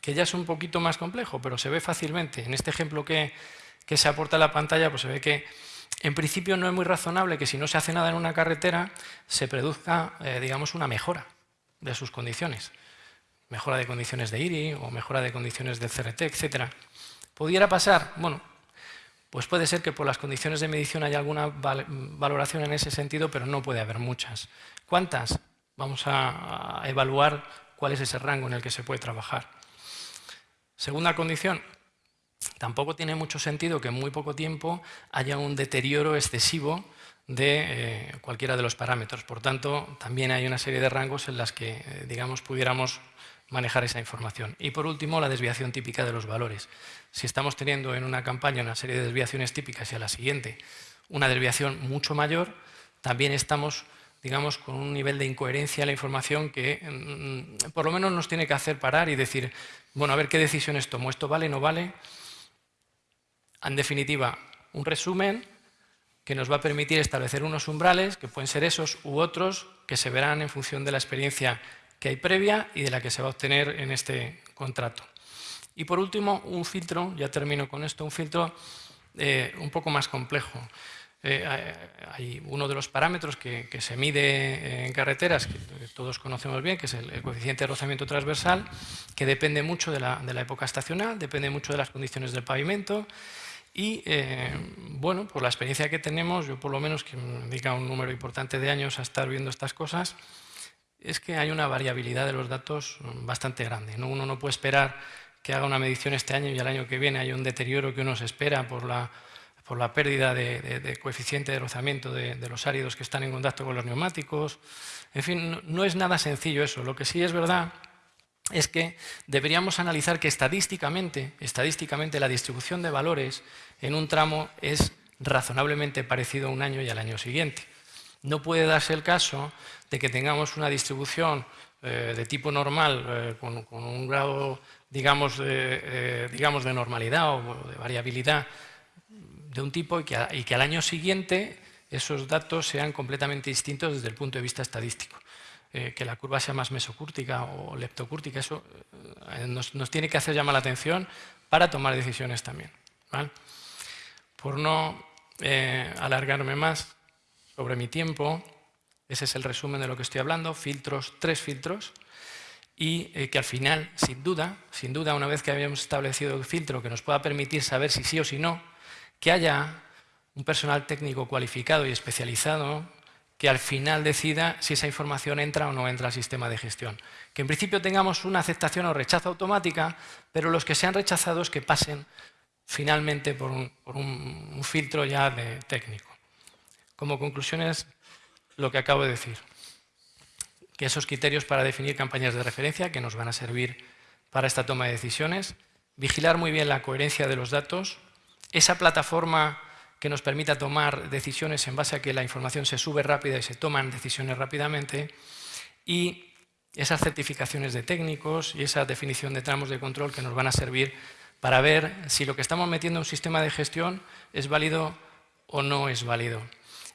que ya es un poquito más complejo, pero se ve fácilmente. En este ejemplo que, se aporta en la pantalla, pues se ve que en principio no es muy razonable que si no se hace nada en una carretera se produzca, digamos, una mejora de sus condiciones. mejora de condiciones de IRI o mejora de condiciones de CRT, etc. ¿Pudiera pasar? Bueno, pues puede ser que por las condiciones de medición haya alguna valoración en ese sentido, pero no puede haber muchas. ¿Cuántas? Vamos a evaluar cuál es ese rango en el que se puede trabajar. Segunda condición, tampoco tiene mucho sentido que en muy poco tiempo haya un deterioro excesivo de eh, cualquiera de los parámetros. Por tanto, también hay una serie de rangos en las que, eh, digamos, pudiéramos manejar esa información. Y por último, la desviación típica de los valores. Si estamos teniendo en una campaña una serie de desviaciones típicas y a la siguiente una desviación mucho mayor, también estamos digamos, con un nivel de incoherencia en la información que mm, por lo menos nos tiene que hacer parar y decir, bueno, a ver qué decisiones tomo, ¿esto vale, no vale? En definitiva, un resumen que nos va a permitir establecer unos umbrales, que pueden ser esos u otros, que se verán en función de la experiencia que hay previa y de la que se va a obtener en este contrato. Y por último, un filtro, ya termino con esto, un filtro eh, un poco más complejo. Eh, hay uno de los parámetros que, se mide en carreteras, que todos conocemos bien, que es el, coeficiente de rozamiento transversal, que depende mucho de la, época estacional, depende mucho de las condiciones del pavimento y, eh, bueno, por la experiencia que tenemos, yo por lo menos que me dedica un número importante de años a estar viendo estas cosas, es que hay una variabilidad de los datos bastante grande. Uno no puede esperar que haga una medición este año y al año que viene hay un deterioro que uno se espera por la por la pérdida de, coeficiente de rozamiento de, los áridos que están en contacto con los neumáticos. En fin, no, es nada sencillo eso. Lo que sí es verdad es que deberíamos analizar que estadísticamente, estadísticamente la distribución de valores en un tramo es razonablemente parecido a un año y al año siguiente. No puede darse el caso de que tengamos una distribución eh, de tipo normal eh, con, un grado digamos, eh, digamos de normalidad o de variabilidad de un tipo y que, al año siguiente esos datos sean completamente distintos desde el punto de vista estadístico. Que la curva sea más mesocúrtica o leptocúrtica, eso nos, tiene que hacer llamar la atención para tomar decisiones también. Por no alargarme más sobre mi tiempo, ese es el resumen de lo que estoy hablando, filtros, tres filtros, y que al final, sin duda, sin duda, una vez que habíamos establecido el filtro que nos pueda permitir saber si sí o si no, que haya un personal técnico cualificado y especializado que al final decida si esa información entra o no entra al sistema de gestión. Que en principio tengamos una aceptación o rechazo automática, pero los que sean rechazados que pasen finalmente por un, filtro ya de técnico. Como conclusiones, lo que acabo de decir. Que esos criterios para definir campañas de referencia que nos van a servir para esta toma de decisiones, vigilar muy bien la coherencia de los datos, esa plataforma que nos permita tomar decisiones en base a que la información se sube rápida y se toman decisiones rápidamente, y esas certificaciones de técnicos y esa definición de tramos de control que nos van a servir para ver si lo que estamos metiendo en un sistema de gestión es válido o no es válido.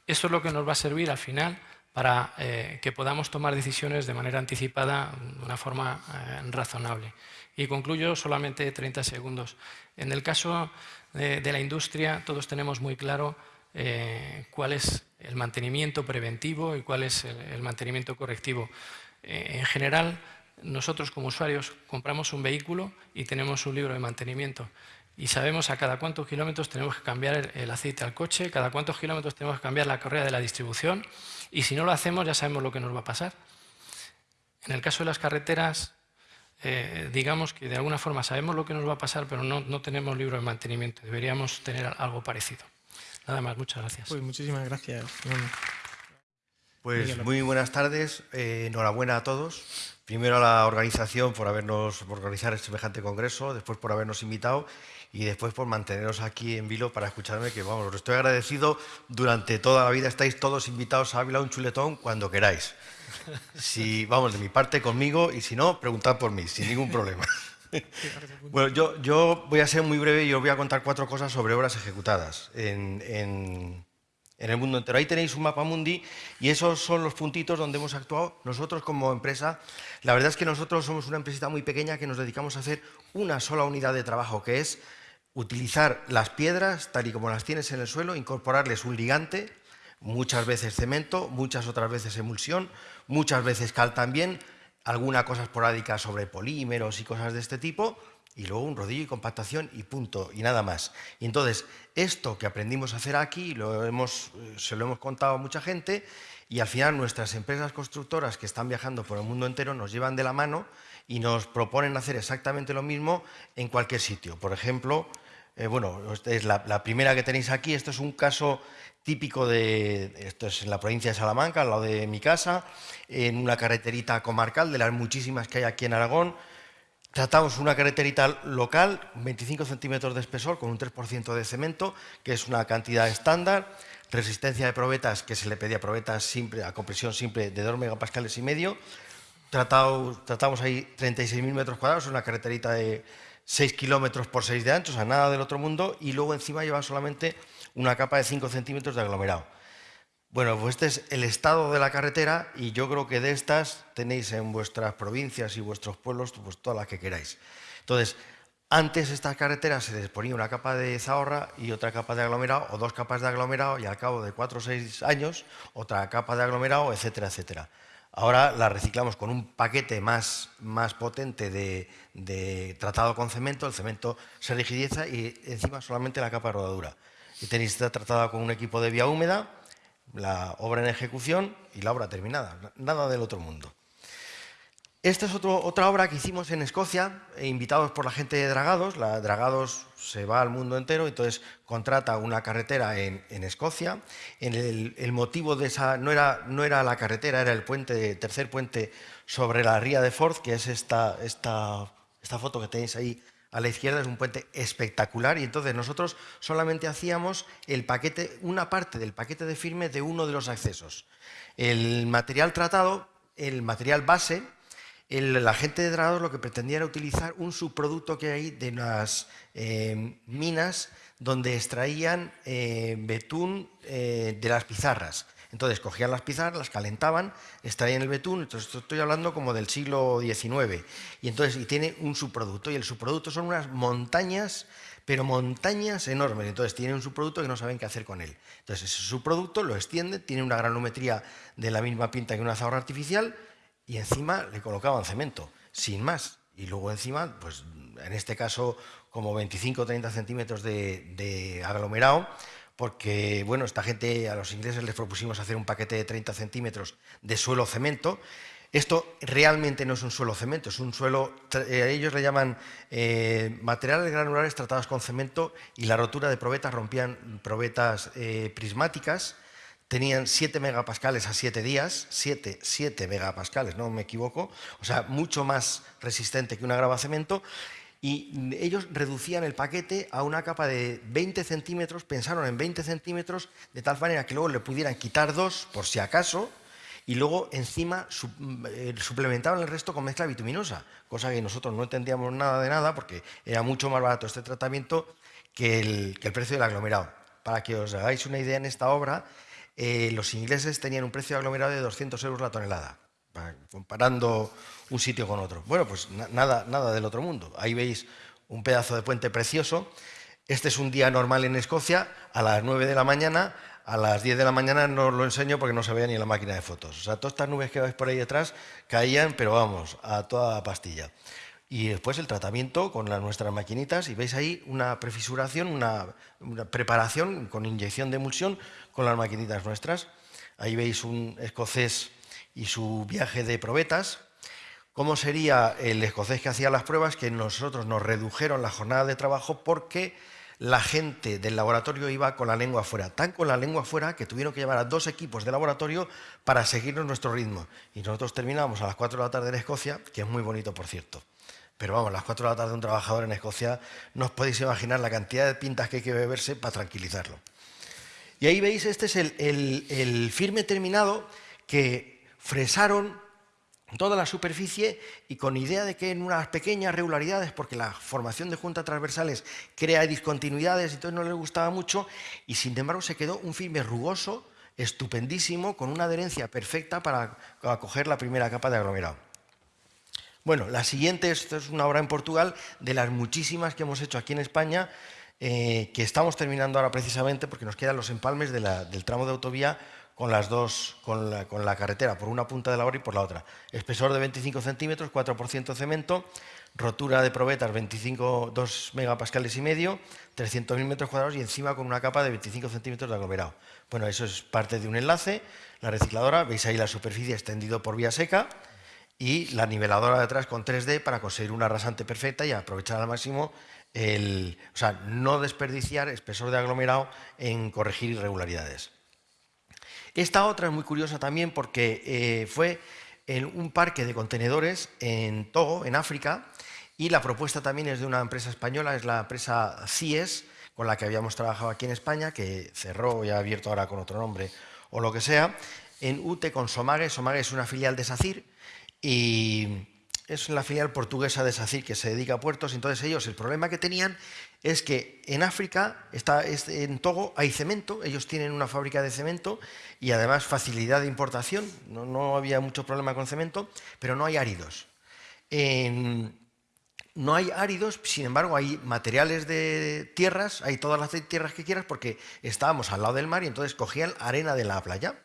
Eso es lo que nos va a servir al final para eh, que podamos tomar decisiones de manera anticipada, de una forma eh, razonable. Y concluyo solamente 30 segundos. En el caso de, la industria, todos tenemos muy claro eh, cuál es el mantenimiento preventivo y cuál es el, mantenimiento correctivo. En general, nosotros como usuarios compramos un vehículo y tenemos un libro de mantenimiento y sabemos a cada cuántos kilómetros tenemos que cambiar el, aceite al coche, cada cuántos kilómetros tenemos que cambiar la correa de la distribución y si no lo hacemos ya sabemos lo que nos va a pasar. En el caso de las carreteras, eh, digamos que de alguna forma sabemos lo que nos va a pasar, pero no, no, tenemos libro de mantenimiento. Deberíamos tener algo parecido. Nada más, muchas gracias. Pues muchísimas gracias. Pues muy buenas tardes, eh, enhorabuena a todos. Primero a la organización por habernos por organizar este semejante congreso, después por habernos invitado y después por manteneros aquí en vilo para escucharme, que vamos, os estoy agradecido. Durante toda la vida estáis todos invitados a Ávila un chuletón cuando queráis. Si, vamos, de mi parte conmigo y si no, preguntad por mí, sin ningún problema. Bueno, yo, yo voy a ser muy breve y os voy a contar cuatro cosas sobre obras ejecutadas en, en, en el mundo entero. Ahí tenéis un mapa mundi y esos son los puntitos donde hemos actuado nosotros como empresa. La verdad es que nosotros somos una empresita muy pequeña que nos dedicamos a hacer una sola unidad de trabajo, que es utilizar las piedras tal y como las tienes en el suelo, incorporarles un ligante, muchas veces cemento, muchas otras veces emulsión, muchas veces cal también, alguna cosa esporádica sobre polímeros y cosas de este tipo, y luego un rodillo y compactación y punto, y nada más. Y entonces, esto que aprendimos a hacer aquí, lo hemos, eh, se lo hemos contado a mucha gente, y al final nuestras empresas constructoras que están viajando por el mundo entero nos llevan de la mano y nos proponen hacer exactamente lo mismo en cualquier sitio. Por ejemplo, eh, bueno, es la, primera que tenéis aquí, esto es un caso típico de, esto es en la provincia de Salamanca, al lado de mi casa, en una carreterita comarcal, de las muchísimas que hay aquí en Aragón. Tratamos una carreterita local, 25 centímetros de espesor, con un 3% de cemento, que es una cantidad estándar. Resistencia de probetas, que se le pedía probetas simple, a compresión simple de 2 megapascales y medio. tratamos ahí 36.000 metros cuadrados, una carreterita de 6 kilómetros por 6 de ancho, o sea, nada del otro mundo, y luego encima lleva solamente una capa de 5 centímetros de aglomerado. Bueno, pues este es el estado de la carretera y yo creo que de estas tenéis en vuestras provincias y vuestros pueblos pues todas las que queráis. Entonces, antes estas carreteras se les ponía una capa de zahorra y otra capa de aglomerado o dos capas de aglomerado y al cabo de 4 o 6 años otra capa de aglomerado, etcétera, etcétera. Ahora la reciclamos con un paquete más, más potente de, tratado con cemento, el cemento se rigidiza y encima solamente la capa de rodadura. Y tenéis esta tratada con un equipo de vía húmeda, la obra en ejecución y la obra terminada, nada del otro mundo. Esta es otra obra que hicimos en Escocia, eh, invitados por la gente de Dragados. La Dragados se va al mundo entero, entonces contrata una carretera en, Escocia. el, motivo de esa no era, no era la carretera, era el puente, tercer puente sobre la ría de Forth, que es esta, esta, esta foto que tenéis ahí a la izquierda, es un puente espectacular. Y entonces nosotros solamente hacíamos el paquete, una parte del paquete de firme de uno de los accesos. El material tratado, el material base, la gente de Dragados lo que pretendía era utilizar un subproducto que hay de las eh, minas donde extraían eh, betún eh, de las pizarras. Entonces cogían las pizarras, las calentaban, extraían el betún, entonces estoy hablando como del siglo XIX, y entonces tiene un subproducto, y el subproducto son unas montañas, pero montañas enormes, entonces tiene un subproducto que no saben qué hacer con él. Entonces ese subproducto lo extiende, tiene una granumetría de la misma pinta que una zahorra artificial, y encima le colocaban cemento, sin más. Y luego encima, pues en este caso como 25 o 30 centímetros de, aglomerado, porque bueno, esta gente, a los ingleses les propusimos hacer un paquete de 30 centímetros de suelo cemento. Esto realmente no es un suelo cemento, es un suelo, eh, ellos le llaman eh, materiales granulares tratados con cemento y la rotura de probetas rompían probetas eh, prismáticas tenían 7 megapascales a 7 días, 7, 7 megapascales, no me equivoco, o sea, mucho más resistente que una grava cemento, y ellos reducían el paquete a una capa de 20 centímetros, pensaron en 20 centímetros, de tal manera que luego le pudieran quitar dos, por si acaso, y luego encima eh, suplementaban el resto con mezcla bituminosa, cosa que nosotros no entendíamos nada de nada, porque era mucho más barato este tratamiento que el, que el precio del aglomerado. Para que os hagáis una idea en esta obra, eh, los ingleses tenían un precio aglomerado de 200 euros la tonelada, comparando un sitio con otro. Bueno, pues nada, nada del otro mundo. Ahí veis un pedazo de puente precioso. Este es un día normal en Escocia, a las 9 de la mañana, a las 10 de la mañana no os lo enseño porque no se veía ni la máquina de fotos. O sea, todas estas nubes que veis por ahí detrás caían, pero vamos, a toda pastilla. Y después el tratamiento con las, nuestras maquinitas y veis ahí una prefisuración, una, preparación con inyección de emulsión con las maquinitas nuestras. Ahí veis un escocés y su viaje de probetas. ¿Cómo sería el escocés que hacía las pruebas? Que nosotros nos redujeron la jornada de trabajo porque la gente del laboratorio iba con la lengua afuera, tan con la lengua afuera que tuvieron que llevar a dos equipos de laboratorio para seguirnos nuestro ritmo. Y nosotros terminamos a las 4 de la tarde en Escocia, que es muy bonito, por cierto. Pero vamos, a las 4 de la tarde un trabajador en Escocia, no os podéis imaginar la cantidad de pintas que hay que beberse para tranquilizarlo. Y ahí veis, este es el, firme terminado que fresaron toda la superficie y con idea de que en unas pequeñas regularidades, porque la formación de juntas transversales crea discontinuidades y entonces no les gustaba mucho, y sin embargo se quedó un firme rugoso, estupendísimo, con una adherencia perfecta para acoger la primera capa de aglomerado. Bueno, la siguiente, esta es una obra en Portugal, de las muchísimas que hemos hecho aquí en España, eh, que estamos terminando ahora precisamente porque nos quedan los empalmes del tramo de autovía con las dos, con la, carretera, por una punta de la obra y por la otra. Espesor de 25 centímetros, 4% cemento, rotura de probetas 25, 2 megapascales y medio, 300.000 metros cuadrados y encima con una capa de 25 centímetros de aglomerado. Bueno, eso es parte de un enlace, la recicladora, veis ahí la superficie extendido por vía seca y la niveladora de atrás con 3D para conseguir una rasante perfecta y aprovechar al máximo el, o sea, no desperdiciar espesor de aglomerado en corregir irregularidades. Esta otra es muy curiosa también porque eh, fue en un parque de contenedores en Togo, en África, y la propuesta también es de una empresa española, es la empresa CIES, con la que habíamos trabajado aquí en España, que cerró y ha abierto ahora con otro nombre o lo que sea, en UTE con Somage. Somage es una filial de SACIR y es la filial portuguesa de SACIR que se dedica a puertos. Entonces ellos, el problema que tenían es que en África, está, en Togo, hay cemento, ellos tienen una fábrica de cemento y además facilidad de importación, no, había mucho problema con cemento, pero no hay áridos. no hay áridos, sin embargo hay materiales de tierras, hay todas las tierras que quieras porque estábamos al lado del mar y entonces cogían arena de la playa.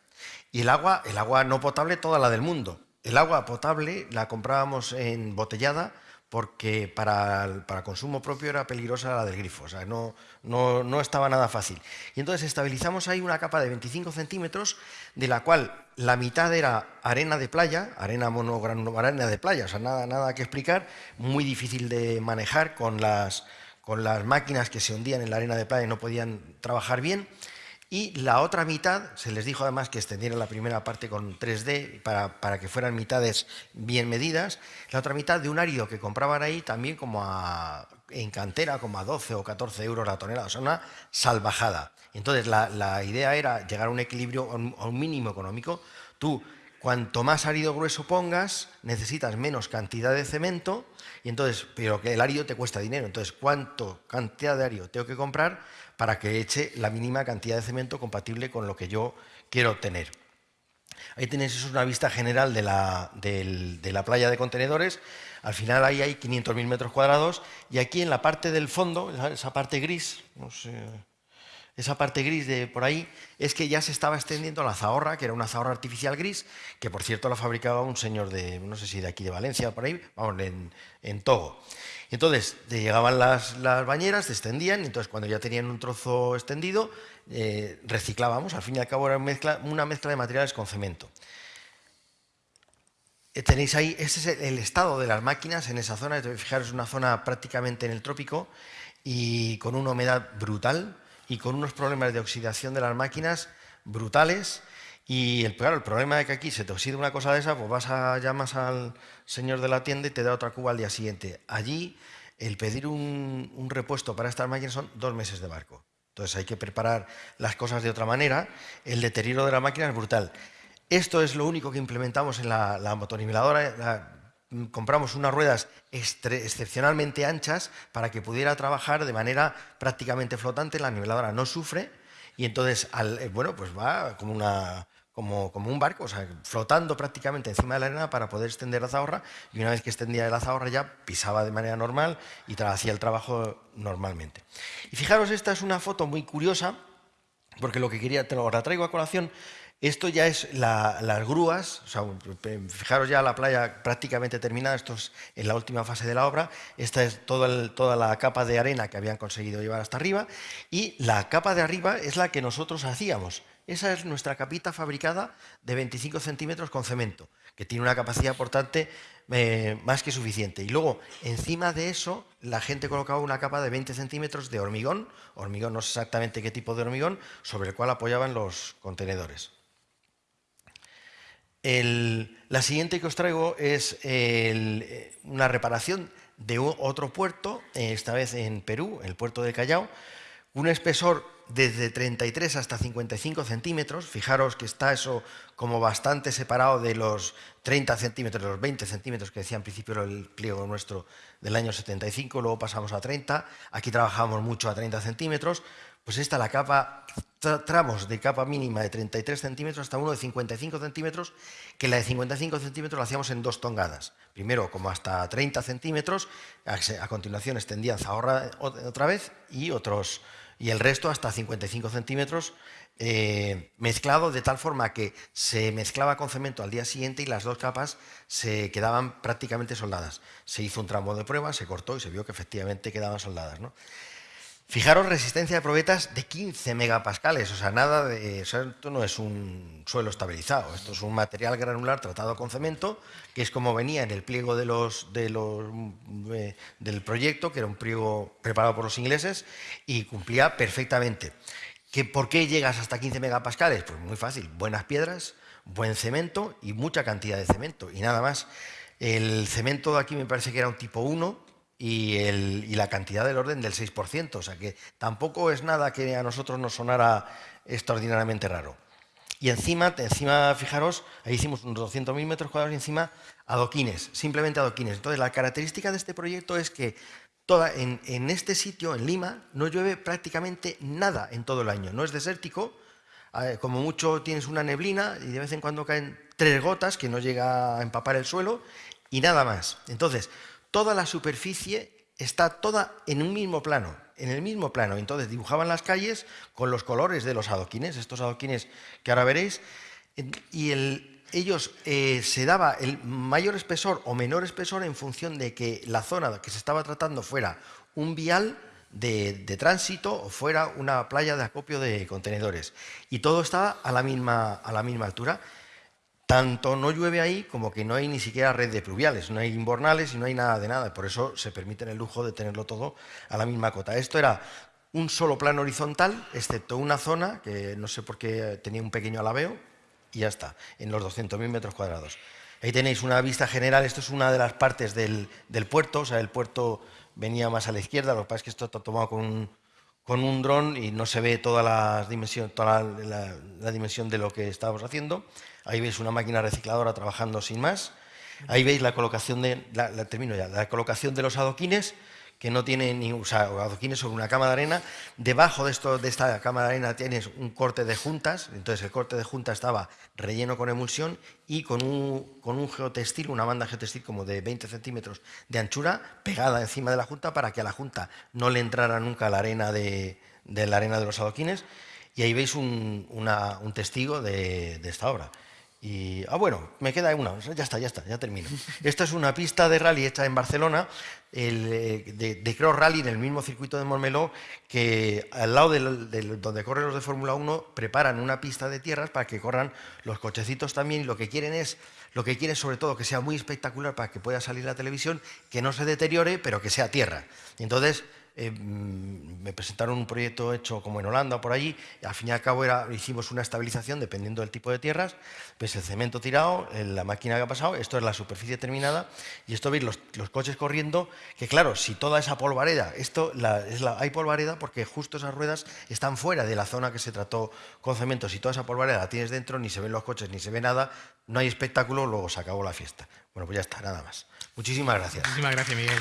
Y el agua, el agua no potable, toda la del mundo. El agua potable la comprábamos en botellada porque para, para, consumo propio era peligrosa la del grifo, o sea, no, no, estaba nada fácil. Y entonces estabilizamos ahí una capa de 25 centímetros, de la cual la mitad era arena de playa, arena arena de playa, o sea, nada, nada que explicar, muy difícil de manejar con las, con las máquinas que se hundían en la arena de playa y no podían trabajar bien. Y la otra mitad, se les dijo además que extendieran la primera parte con 3D para, que fueran mitades bien medidas, la otra mitad de un árido que compraban ahí también como en cantera, como a 12 o 14 euros la tonelada, o sea, una salvajada. Entonces la, idea era llegar a un equilibrio, a un mínimo económico. Tú, cuanto más árido grueso pongas, necesitas menos cantidad de cemento, y entonces, pero que el árido te cuesta dinero. Entonces, ¿cuánto cantidad de árido tengo que comprar para que eche la mínima cantidad de cemento compatible con lo que yo quiero obtener. Ahí tenéis una vista general de la, de la playa de contenedores. Al final ahí hay 500.000 metros cuadrados y aquí en la parte del fondo, esa parte gris, esa parte gris de por ahí, es que ya se estaba extendiendo la zahorra, que era una zahorra artificial gris, que por cierto la fabricaba un señor de, no sé si de aquí de Valencia, por ahí, vamos, en, Togo. Entonces, llegaban las, bañeras, descendían, entonces cuando ya tenían un trozo extendido, eh, reciclábamos, al fin y al cabo era una mezcla, de materiales con cemento. Eh, tenéis ahí, ese es el estado de las máquinas en esa zona, fijaros, es una zona prácticamente en el trópico y con una humedad brutal y con unos problemas de oxidación de las máquinas brutales y el, claro, el problema de que aquí se te oxida una cosa de esa, pues vas a llamas al señor de la tienda y te da otra cuba al día siguiente. Allí, el pedir un, repuesto para estas máquinas son dos meses de barco. Entonces hay que preparar las cosas de otra manera. El deterioro de la máquina es brutal. Esto es lo único que implementamos en la, la motoniveladora. Compramos unas ruedas excepcionalmente anchas para que pudiera trabajar de manera prácticamente flotante. La niveladora no sufre y entonces, eh, bueno, pues va como una, como, un barco, o sea, flotando prácticamente encima de la arena para poder extender la zahorra y una vez que extendía la zahorra ya pisaba de manera normal y hacía el trabajo normalmente. Y fijaros, esta es una foto muy curiosa porque lo que quería, te lo traigo a colación, esto ya es las grúas, o sea, fijaros ya la playa prácticamente terminada, esto es en la última fase de la obra, esta es toda la capa de arena que habían conseguido llevar hasta arriba y la capa de arriba es la que nosotros hacíamos. Esa es nuestra capita fabricada de 25 centímetros con cemento, que tiene una capacidad, por tanto, eh, más que suficiente. Y luego, encima de eso, la gente colocaba una capa de 20 centímetros de hormigón, hormigón no sé exactamente qué tipo de hormigón, sobre el cual apoyaban los contenedores. La siguiente que os traigo es eh, una reparación de otro puerto, eh, esta vez en Perú, el puerto de Callao, un espesor desde 33 hasta 55 centímetros, fijaros que está eso como bastante separado de los 30 centímetros, los 20 centímetros que decía en principio el pliego nuestro del año 75, luego pasamos a 30, aquí trabajamos mucho a 30 centímetros, pues esta la capa, tramos de capa mínima de 33 centímetros hasta uno de 55 centímetros, que la de 55 centímetros la hacíamos en dos tongadas. Primero como hasta 30 centímetros, a continuación extendían zahorra otra vez y otros y el resto hasta 55 centímetros eh, mezclado de tal forma que se mezclaba con cemento al día siguiente y las dos capas se quedaban prácticamente soldadas. Se hizo un tramo de prueba, se cortó y se vio que efectivamente quedaban soldadas. ¿no? Fijaros, resistencia de probetas de 15 megapascales, o sea, nada de, esto no es un suelo estabilizado, esto es un material granular tratado con cemento, que es como venía en el pliego de los, de los, eh, del proyecto, que era un pliego preparado por los ingleses, y cumplía perfectamente. ¿Que, ¿Por qué llegas hasta 15 megapascales? Pues muy fácil, buenas piedras, buen cemento y mucha cantidad de cemento, y nada más. El cemento de aquí me parece que era un tipo 1, y, el, y, la cantidad del orden del 6%, o sea que tampoco es nada que a nosotros nos sonara extraordinariamente raro. Y encima, encima fijaros, ahí hicimos unos 200.000 metros cuadrados y encima adoquines, simplemente adoquines. Entonces la característica de este proyecto es que toda, en, en este sitio, en Lima, no llueve prácticamente nada en todo el año, no es desértico, como mucho tienes una neblina y de vez en cuando caen tres gotas que no llega a empapar el suelo y nada más. Entonces, toda la superficie está toda en un mismo plano, en el mismo plano. Entonces dibujaban las calles con los colores de los adoquines, estos adoquines que ahora veréis, y ellos eh, se daba el mayor espesor o menor espesor en función de que la zona que se estaba tratando fuera un vial de, de, tránsito o fuera una playa de acopio de contenedores. Y todo estaba a la misma, a la misma altura. Tanto no llueve ahí como que no hay ni siquiera red de pluviales, no hay inbornales y no hay nada de nada. Por eso se permite el lujo de tenerlo todo a la misma cota. Esto era un solo plano horizontal, excepto una zona que no sé por qué tenía un pequeño alabeo, y ya está, en los 200.000 metros cuadrados. Ahí tenéis una vista general, esto es una de las partes del, puerto, o sea, el puerto venía más a la izquierda, lo que pasa es que esto está tomado con un, con un dron y no se ve toda, la dimensión, toda la dimensión de lo que estábamos haciendo. Ahí veis una máquina recicladora trabajando sin más. Ahí veis la colocación de, la, termino ya, la colocación de los adoquines, que no tiene ni, o sea, adoquines sobre una cama de arena. Debajo de, esto, de esta cama de arena tienes un corte de juntas, entonces el corte de juntas estaba relleno con emulsión y con un, con un geotextil, una banda geotextil como de 20 centímetros de anchura, pegada encima de la junta para que a la junta no le entrara nunca la arena de, la arena de los adoquines. Y ahí veis un, un testigo de esta obra. Y, ah, bueno, me queda una, ya está, ya está, ya termino. Esta es una pista de rally hecha en Barcelona, el, eh, de, Cross Rally, en el mismo circuito de Montmeló, que al lado de donde corren los de Fórmula 1, preparan una pista de tierras para que corran los cochecitos también, y lo que quieren es, lo que quieren sobre todo, que sea muy espectacular para que pueda salir la televisión, que no se deteriore, pero que sea tierra. Entonces, eh, mm, me presentaron un proyecto hecho como en Holanda por allí, y al fin y al cabo era, hicimos una estabilización dependiendo del tipo de tierras, pues el cemento tirado, la máquina que ha pasado, esto es la superficie terminada, y esto veis los, coches corriendo, que claro, si toda esa polvareda, esto hay polvareda porque justo esas ruedas están fuera de la zona que se trató con cemento, si toda esa polvareda la tienes dentro, ni se ven los coches, ni se ve nada, no hay espectáculo, luego se acabó la fiesta. Bueno, pues ya está, nada más. Muchísimas gracias. Muchísimas gracias, Miguel.